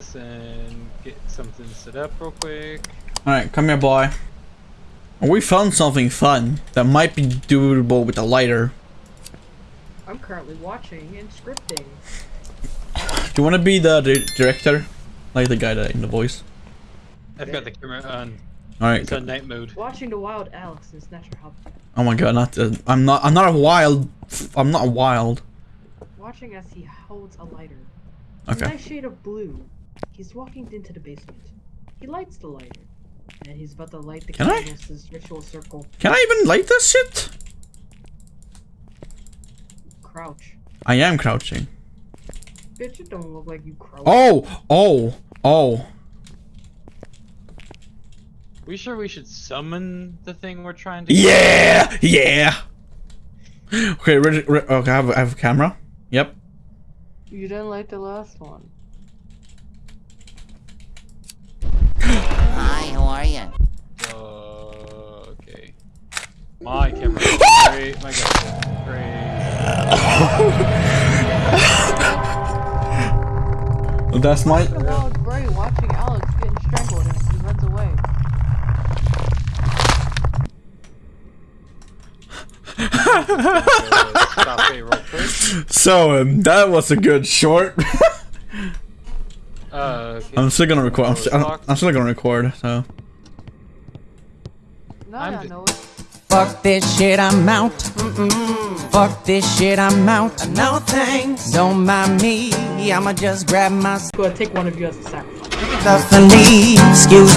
this and get something set up real quick. Alright, come here, boy. We found something fun that might be doable with a lighter. I'm currently watching and scripting. Do you want to be the di director? Like the guy that in the voice? I've got the camera on. Alright. It's on night mode. Watching the wild Alex in Snatcher Hub. Oh my god, not uh, I'm not I'm not a wild I'm not a wild. Watching as he holds a lighter. Okay. A nice shade of blue. He's walking into the basement. He lights the lighter. And he's about to light the Can I? candles to this ritual circle. Can I even light this shit? Crouch. I am crouching. Bitch, it don't look like you crouch. Oh, oh, oh. We sure we should summon the thing we're trying to Yeah, yeah. Okay, ready, okay, I have, I have a camera. Yep. You didn't light the last one. Great. My god. Great. That's my. Bray watching Alex getting strangled and he runs away. Stop it real quick. So um, that was a good short. Uh, okay. I'm still gonna record. I'm, Oh, st I'm, still gonna record. So. Now I'm I ju- know it. Fuck this shit, I'm out. Mm-mm. Fuck this shit, I'm out. No thanks. Don't mind me, I'ma just grab my Go ahead, take one of you as a sacrifice. stuff and leave. Excuse me.